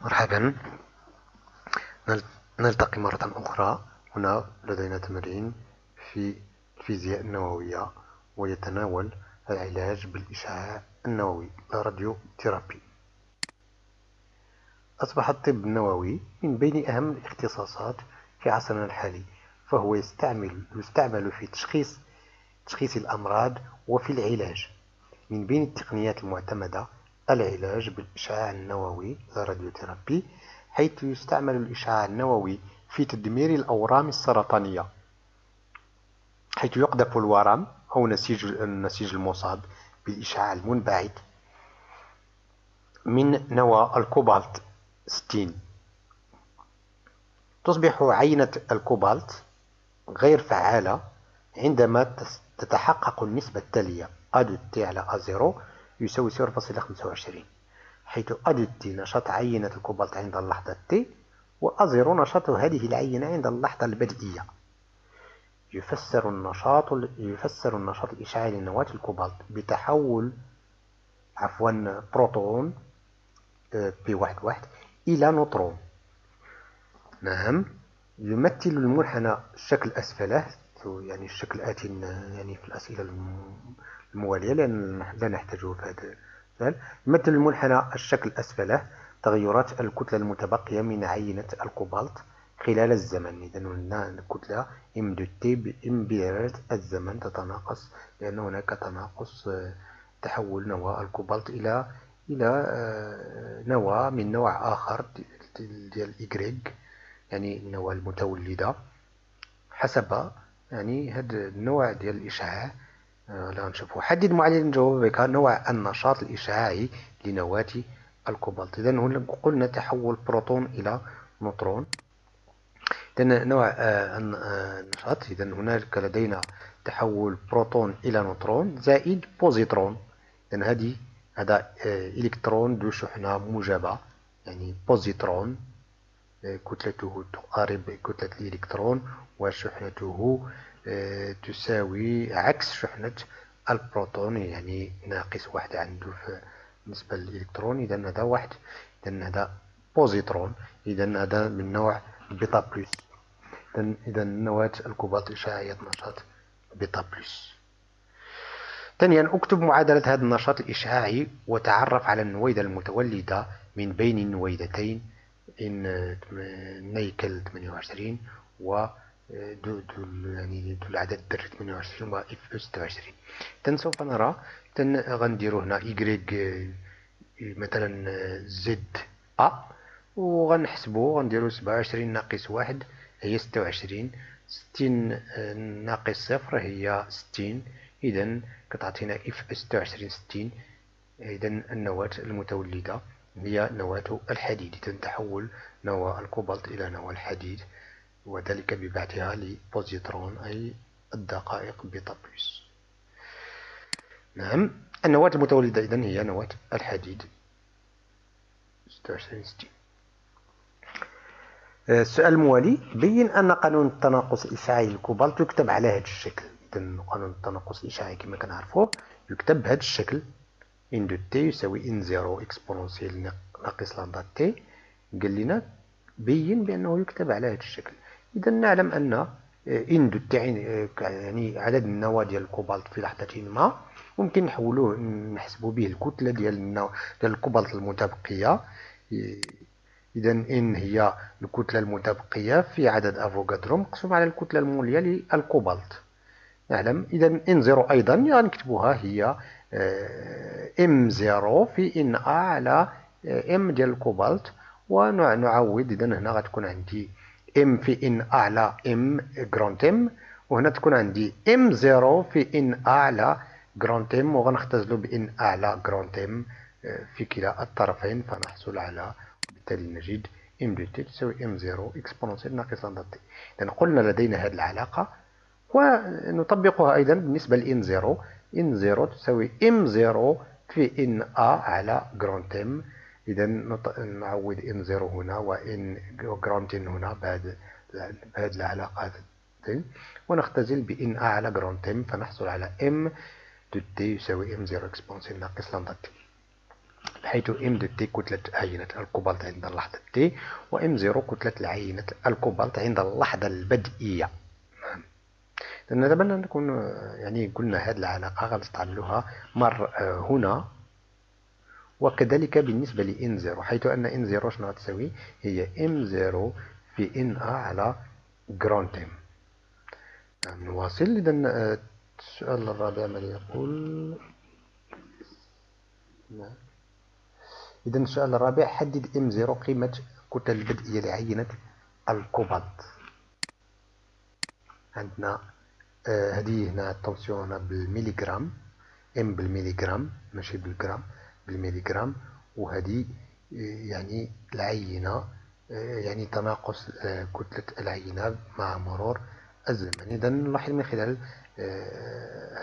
مرحبا. نلتقي مرة أخرى هنا لدينا تمرين في الفيزياء النووية ويتناول العلاج بالإشعاع النووي راديو ثيرابي. أصبح الطب النووي من بين أهم الاختصاصات في عصرنا الحالي فهو يستعمل يستعمل في تشخيص تشخيص الأمراض وفي العلاج. من بين التقنيات المعتمدة العلاج بالإشعاع النووي الراديوثيرابي حيث يستعمل الإشعاع النووي في تدمير الأورام السرطانية حيث يقذف الورم أو نسيج النسيج المصاب بالإشعاع المنبعث من نوى الكوبالت 60 تصبح عينة الكوبالت غير فعالة عندما تتحقق النسبة التالية A de t على A zéro يساوي 0.25 حيث A de t نشاط عينة الكوبالت عند اللحظة t و A zéro نشاط هذه العينة عند اللحظة البدئية. يفسر النشاط يفسر النشاط الإشعاعي لنواة الكوبالت بتحول عفوا بروتون P واحد واحد إلى نوترون. نعم يمثل المنحنى الشكل أسفله يعني الشكل الآتي يعني في الأسئلة الموالية لا نحتاجه في هذا المثال يمثل المنحنى الشكل أسفله تغيرات الكتلة المتبقية من عينة الكوبالت خلال الزمن. إذا هنا الكتلة M de t مع الزمن تتناقص لأن هناك تناقص تحول نواة الكوبالت إلى إلى آه، نواة من نوع آخر ديال إيكغيك يعني النواة المتولدة حسب يعني هذا النوع ديال الإشعاع. آه، لا نشوفه. حدد معادلة جوابك نوع النشاط الإشعاعي لنواة الكوبالت. إذا هنا قلنا تحول بروتون إلى نوترون. إذا نوع آه، النشاط. إذا هناك لدينا تحول بروتون إلى نوترون زائد بوزيترون. إذا هذه هذا آه، إلكترون ذو شحنة موجبة. يعني بوزيترون آه، كتلته تقارب كتلة الإلكترون وشحنته آه، تساوي عكس شحنة البروتون يعني ناقص واحد عنده بالنسبة للإلكترون إذا هذا واحد إذا هذا بوزيترون إذا هذا من نوع bêta plus. إذا نواة الكوبالت إشعاعية نشاط بيتا بلس. ثانيا أكتب معادلة هذا النشاط الإشعاعي وتعرف على النويدة المتولدة من بين النويدتين إن نيكل 28 و دو دو يعني دو العدد در 28 و إف 26 تن سوف نرى تن غنديرو هنا إيكغيك مثلا زد أ وغنحسبو غنديرو 27 ناقص واحد هي 26 60 ناقص صفر هي 60 إذا كتعطينا Fe 26 60 إذا النواة المتولدة هي نواة الحديد. إذا تحول نواة الكوبالت إلى نواة الحديد. وذلك ببعثها لبوزيترون أي الدقائق bêta plus نعم النواة المتولدة إذن هي نواة الحديد. 26 60 السؤال الموالي بين أن قانون التناقص الإشعاعي للكوبالت يكتب على هذا الشكل. إذا قانون التناقص الإشعاعي كما كنعرفوه يكتب بهذا الشكل. N de t يساوي N zéro exponentielle ناقص lambda t. قال لنا بين بأنه يكتب على هذا الشكل. إذا نعلم أن N de t يعني عدد النواة ديال الكوبالت في لحظة ما ممكن نحولوه نحسبوا به الكتلة ديال ديال الكوبالت المتبقية. إذا N هي الكتلة المتبقية في عدد أفوغادرو مقسوم على الكتلة المولية للكوبالت نعلم. إذا N zéro أيضا غنكتبوها هي M zéro في N A على M ديال الكوبالت ونعوض إذا هنا غتكون عندي M في N A على M grand M وهنا تكون عندي M zéro في N A على grand M وغنختزلو ب N A على grand M في كلا الطرفين فنحصل على بالتالي نجد M de t تساوي M zéro exponentielle ناقص lambda t إذا قلنا لدينا هذه العلاقة ونطبقها أيضا بالنسبة ل N zéro N zéro تساوي M zéro في N A على grand M إذا نعوض N zéro هنا و N grand N هنا بهذه العلاقة ونختزل ب N A على grand M فنحصل على M de t يساوي M zéro exponentielle ناقص lambda t حيث M de t كتلة عينة الكوبالت عند اللحظة t و M zéro كتلة عينة الكوبالت عند اللحظة البدئية. لأن دابا نكون يعني قلنا هذه العلاقة غنستعملوها مر هنا. وكذلك بالنسبة ل N zéro حيث أن N zéro شنو غتساوي هي M zéro في N A على grand M نواصل. إذا السؤال الرابع ماذا يقول؟ نعم. إذا السؤال الرابع حدد M zéro قيمة الكتل البدئية لعينة الكوبالت عندنا آه هذه هنا attention هنا بالميليغرام. M بالميليغرام ماشي بالجرام. بالميليغرام وهذه آه يعني العينة آه يعني تناقص آه كتلة العينة مع مرور الزمن. إذا نلاحظ من خلال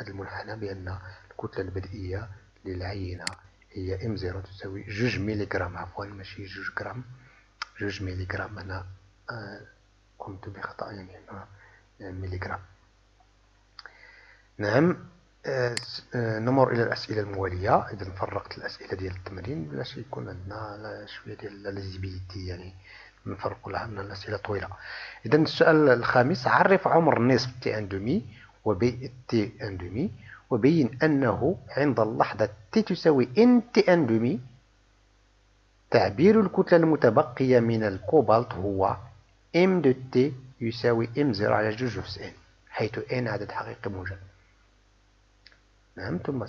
هذا المنحنى بأن الكتلة البدئية للعينة هي M zéro تساوي جوج ميليغرام. عفوا ماشي جوج غرام. جوج ميليغرام أنا آه قمت بخطأ يعني هنا ميليغرام. نعم. آه آه نمر إلى الأسئلة الموالية. إذا فرقت الأسئلة ديال التمرين باش يكون عندنا شوية ديال lisibilité يعني نفرقوا لها من الأسئلة طويلة. إذا السؤال الخامس عرف عمر نصف t un demi وبي t un demi وبين أنه عند اللحظة t تساوي n t un demi تعبير الكتلة المتبقية من الكوبالت هو m de t يساوي m zéro على جوج أس n حيث n عدد حقيقي موجب. نعم ثم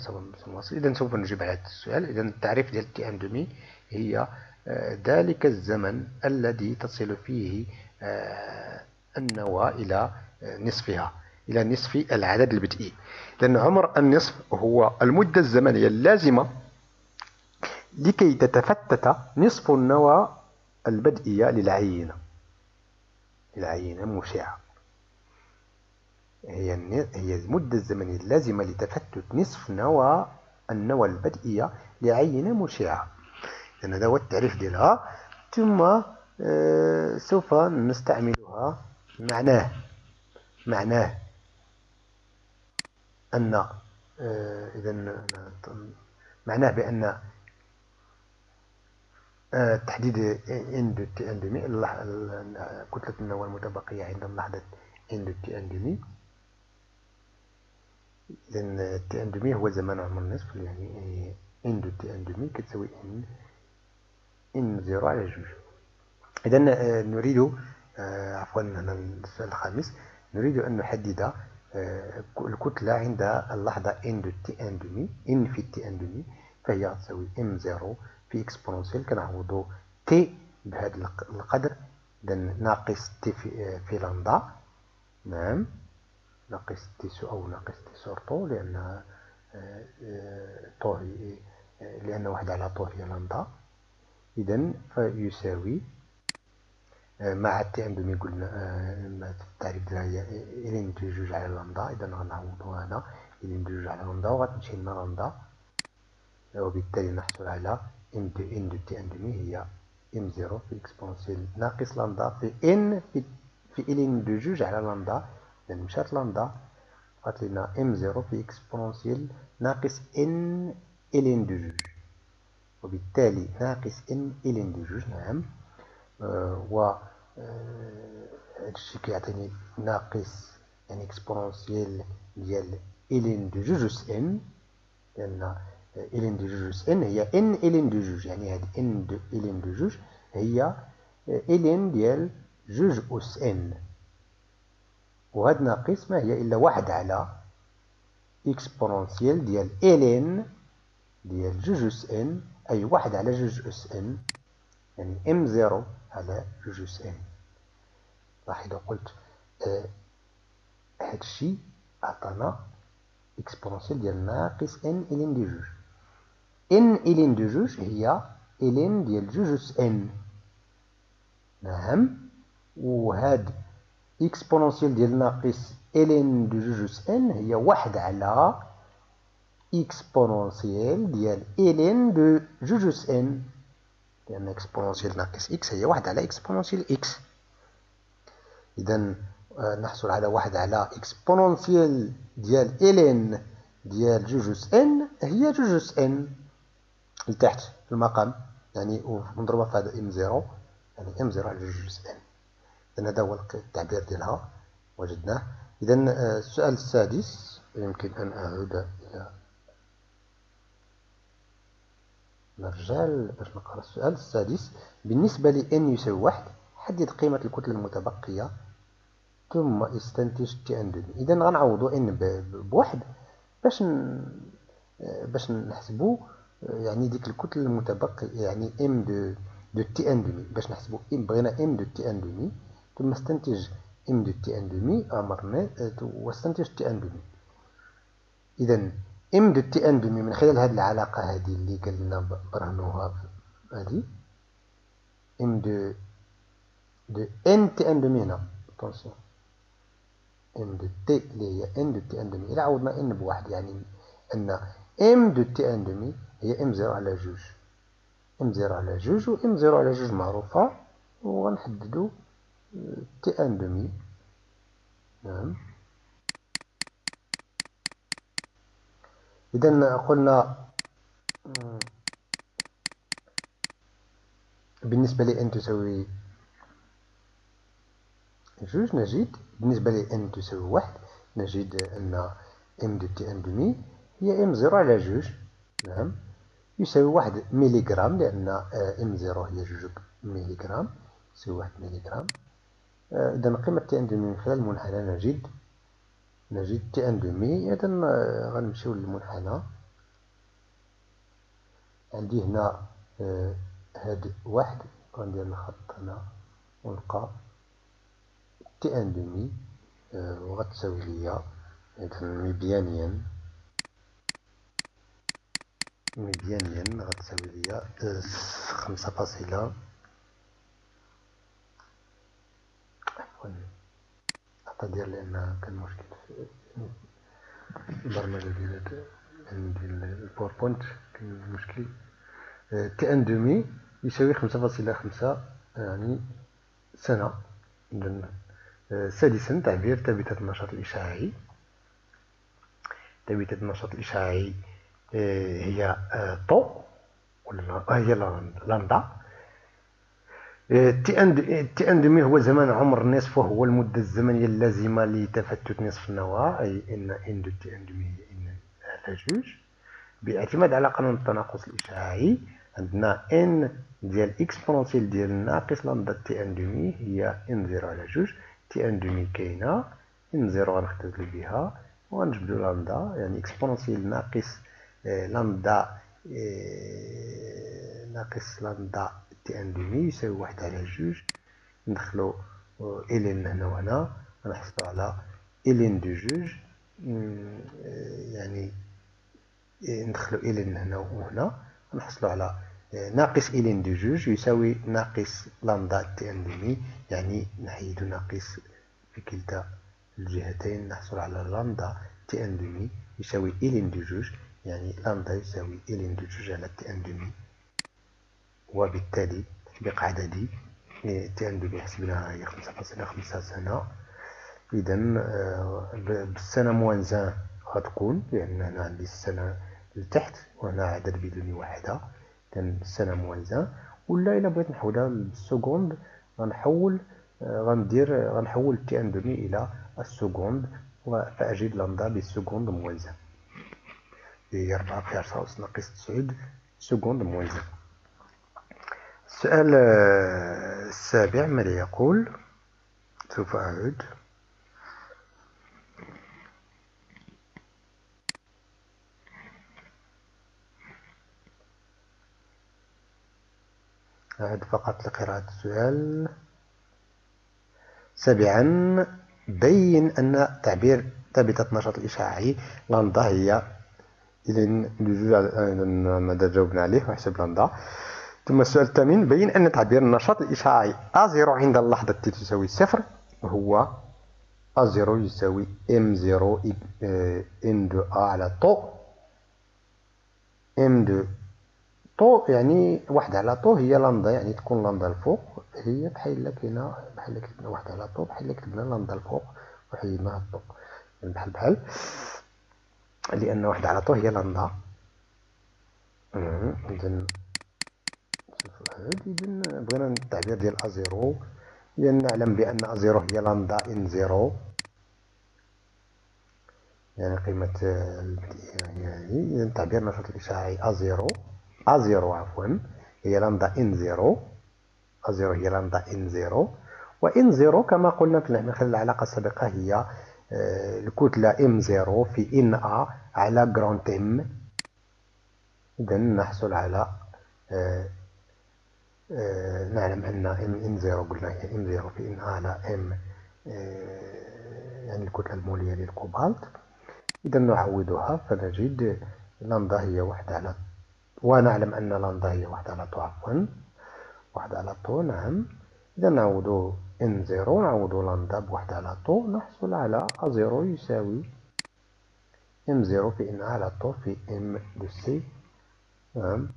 نواصل إذا سوف نجيب على هذا السؤال. إذا التعريف ديال t un demi هي آه، ذلك الزمن الذي تصل فيه آه، النواة إلى آه، نصفها إلى نصف العدد البدئي. لأن عمر النصف هو المدة الزمنية اللازمة لكي تتفتت نصف النواة البدئية للعينة. العينة مشعة. هي هي المدة الزمنية اللازمة لتفتت نصف نواة النواة البدئية لعينة مشعة لأن هذا هو التعريف ديالها. ثم آه، سوف نستعملها. معناه معناه أن آه، إذا معناه بأن آه، تحديد إن دو تي إن كتلة النواة المتبقية عند اللحظة إن دو تي إن إذا تي ان دومي هو زمان عمر النصف يعني ان دو تي ان دومي كتساوي إن إن زيرو على جوج. إذا آه، نريد عفوا هنا السؤال الخامس نريد أن نحدد آه، الكتلة عند اللحظة n de t un demi n في t un demi فهي تساوي m zéro في exponentielle كنعوضو t بهذا القدر. اذا ناقص t في, آه، لامدا. نعم. ناقص t sur أو ناقص t sur tau لأن tau هي لأن واحد على tau هي لامدا. اذا فيساوي مع t un demi قلنا التعريف ديالها هي ln de جوج على لامدا. إذا غنعوضو هنا ln de جوج على لامدا وغتمشي لنا لامدا. وبالتالي نحصل على m de n de t un demi هي m zéro في exponentielle ناقص لامدا في n في في ln de جوج على لامدا. مشات لامدا بقات لنا m zéro في exponentielle ناقص n ln de جوج. وبالتالي ناقص n ln de جوج نعم. آه و هادشي كيعطيني ناقص يعني exponentielle ديال ln de جوج أس n لأن ln de جوج أس n هي n ln de جوج. يعني هاد n de ln de جوج هي ln ديال جوج أس n. وهاد ناقص ما هي إلا واحد على exponentielle ديال ln ديال جوج أس n أي واحد على جوج أس n يعني m zéro على جوج أس n لاحظوا قلت آه هادشي عطانا exponentielle ديال ناقص n ln de جوج. n ln de جوج هي ln ديال جوج أس n نعم. وهاد exponentielle ديال ناقص ln de جوج n هي واحد على exponentielle ديال ln de جوج n لأن exponentielle ناقص x هي واحد على exponentielle x آه، نحصل على واحد على exponentielle ديال ln ديال جوج n هي جوج n لتحت المقام يعني ومضروبة في هذا m zéro يعني m zéro على جوج n إذن هذا هو التعبير ديالها وجدناه. إذا آه، السؤال السادس يمكن أن أعود إلى نرجع باش نقرأ السؤال السادس. بالنسبة ل n يساوي واحد حدد قيمة الكتلة المتبقية ثم استنتج t un demi إذا غنعوضو n بواحد باش ن... باش نحسبو يعني ديك الكتلة المتبقية يعني m de de t un demi باش نحسبو بغينا m de t un demi ثم استنتج m de t un demi أمرنا واستنتج t un demi اذا m de t un demi من خلال هذه العلاقة هذه اللي قلنا برهنوها هذه m de de n t un demi هنا. attention m de t اللي هي n de t un demi إلا عوضنا n بواحد يعني أن m de t un demi هي m zéro على جوج. m zéro على جوج و m zéro على جوج معروفة وغنحددو t un demi نعم. إذا قلنا بالنسبة ل n تساوي جوج نجد بالنسبة ل n تساوي واحد نجد أن m de t un demi هي m zéro على جوج. نعم. يساوي واحد ميليغرام لأن m zéro هي جوج ميليغرام يساوي واحد ميليغرام. إذا قيمة t un demi من خلال المنحنى نجد نجد t un demi إذا غنمشيو للمنحنى. عندي هنا هاد واحد غندير الخط هنا ونلقى t un demi وغتساوي ليا إذا مبيانيا مبيانيا غتساوي ليا خمسة فاصلة. عفوا ديال لأن كان مشكل في البرمجة ديال ديال ال PowerPoint كان مشكل t un demi يساوي خمسة فاصلة خمسة يعني سنة إذن سادسا تعبير ثابتة النشاط الإشعاعي ثابتة النشاط الإشعاعي هي tau ولا هي lambda t un demi هو زمان عمر النصف وهو المدة الزمنية اللازمة لتفتت نصف النواة أي إن N de t un demi هي N على جوج. باعتماد على قانون التناقص الإشعاعي عندنا N ديال exponentielle ديال ناقص lambda t un demi هي N zéro على جوج. t un demi كاينة N zéro غنختزلو بها وغنجبدو لامدا يعني exponentielle ناقص لامدا ناقص lambda t un demi يساوي واحد على جوج. ندخلو ln هنا وهنا غنحصلو على ln de جوج. يعني ندخلو ln هنا وهنا نحصلو على ناقص ln de جوج يساوي ناقص lambda t un demi يعني نحيدو ناقص في كلتا الجهتين نحصل على lambda t un demi يساوي ln de جوج. يعني لامدا يساوي ln de جوج على t un demi وبالتالي تطبيق عددي t un demi حسبناها هي خمسة فاصلة خمسة سنة. إذا آه، بالسنة moins un غتكون لأن هنا عندي السنة لتحت وهنا عدد بدون وحدة. إذا السنة moins un ولا إلا بغيت نحولها لل seconde غنحول آه، غندير غنحول t un demi إلى ال seconde فأجد lambda بال seconde moins un هي ربعة في عشرة أس ناقص تسعود seconde moins un السؤال السابع ماذا يقول سوف أعود. أعد فقط لقراءة السؤال. سابعا بين أن تعبير ثابتة النشاط الإشعاعي لاندا هي إذا ماذا جاوبنا عليه وحسب لاندا. ثم السؤال الثامن بين أن تعبير النشاط الإشعاعي أ0 عند اللحظة التي تساوي صفر هو أ0 يساوي M0 N2A على طو. M2 طو يعني واحد على طو هي لامدا يعني تكون لامدا الفوق. هي بحال كاينة بحال كتبنا واحد على طو بحال كتبنا لامدا الفوق وحيدنا ال tau يعني بحال بحال. لأن واحد على tau هي لامدا. إذن نقعد إذا بغينا التعبير ديال A zéro إذا نعلم بأن A zéro هي lambda N zéro يعني قيمة يعني إذا تعبير النشاط الإشعاعي A zéro A zéro عفوا هي lambda N zéro A zéro هي lambda N zéro و N zéro كما قلنا في خلال العلاقة السابقة هي آه، الكتلة m zéro في N A على grand M إذا نحصل على آه، نعلم أن m N zéro قلنا هي m zéro في N على M يعني الكتلة المولية للكوبالت إذا نعوضها فنجد لندا هي واحد على ونعلم أن لندا هي واحد على tau عفوا واحد على tau نعم. إذا نعوض N zéro نعوض لندا بواحد على tau نحصل على A zéro يساوي m zéro في N على tau في M de C. نعم.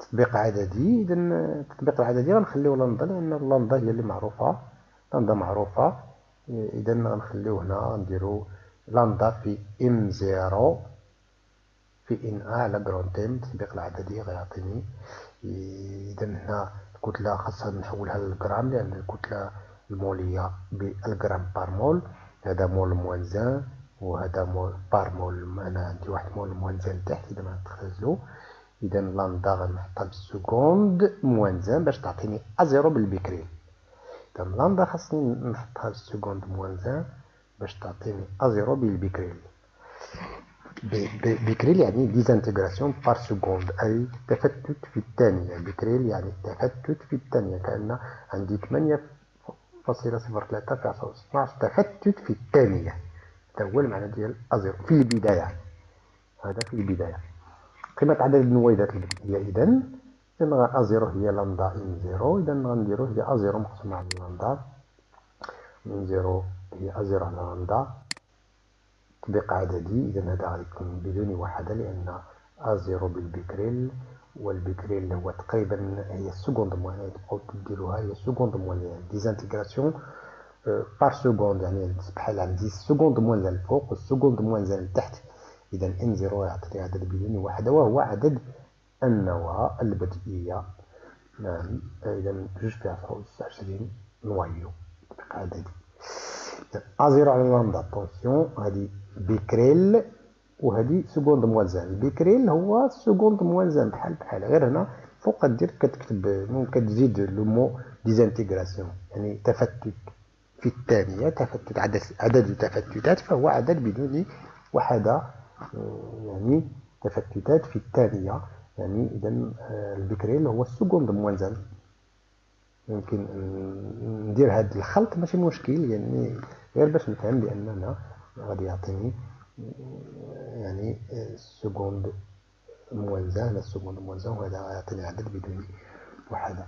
وتطبيق عددي إذا التطبيق العددي غنخليو لندا لأن لندا هي اللي معروفة. لندا معروفة. إذا غنخليو هنا نديرو لندا في m zéro في N A على grand M تطبيق العددي غيعطيني. اذا هنا الكتلة خاصها نحولها للجرام لأن الكتلة المولية بالجرام par mole. هذا mole moins un وهذا mole par mole أنا عندي واحد mole moins un تحت إذا ما نتخزلو اذا لندا غنحطها بال seconde moins un باش تعطيني A zéro بالبكريل. اذا لندا خاصني نحطها بال seconde moins un باش تعطيني A zéro بالبكريل بكريل يعني désintégration par seconde. أي تفتت في الثانية بكريل يعني تفتت في الثانية كأن عندي ثمانية فاصلة صفر ثلاثة في عشرة أس 12 تفتت في الثانية هذا هو المعنى ديال A zéro. في البداية. هذا في البداية. قيمة عدد النويدات البدئية إذا إذا A zéro هي lambda N zéro إذا غنديرو هي A zéro مقسومة على lambda. N zéro هي A zéro على لندا تطبيق عددي إذا هذا غيكون بدون وحدة لأن A zéro بالبكريل والبكريل هو تقريبا هي ال seconde moins un تبقاو ديروها هي ال seconde moins un désintégration par seconde يعني بحال عندي السكوند موان الفوق والسكوند موان لتحت إذا N zéro يعطيني عدد بدون وحدة وهو عدد النواة البدئية. نعم إذا جوج في عشرة وعشرين noyaux تطبيق عددي A zéro على lambda attention هادي بكريل وهادي seconde moins un بكريل هو seconde moins un بحال بحال. غير هنا فوق كدير كتكتب ممكن تزيد le mot désintégration. يعني تفتت في الثانية تفتت عدد عدد التفتتات فهو عدد بدون وحدة يعني تفتتات في الثانية يعني إذا البكريل هو ال seconde moins un ممكن ندير هذا الخلط ماشي مشكل يعني غير باش نفهم بأننا غادي يعطيني يعني ال seconde moins un هنا ال seconde moins un وهذا يعطيني عدد بدون وحدة.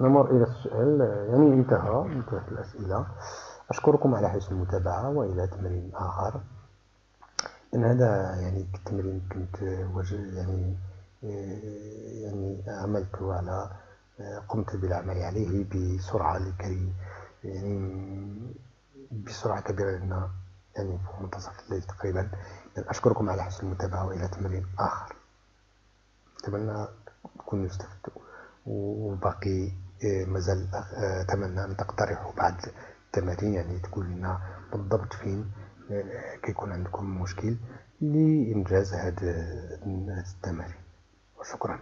نمر إلى السؤال يعني انتهى انتهت الأسئلة. أشكركم على حسن المتابعة وإلى تمرين آخر. إن هذا يعني التمرين كنت يعني يعني عملت على قمت بالعمل عليه بسرعة لكي يعني بسرعة كبيرة لأن يعني في منتصف الليل تقريبا. أشكركم على حسن المتابعة وإلى تمرين آخر. أتمنى تكونوا استفدتوا وباقي مازال أتمنى أن تقترحوا بعض التمارين يعني تقول لنا بالضبط فين كيكون عندكم مشكل لإنجاز هذه التمارين. وشكرا.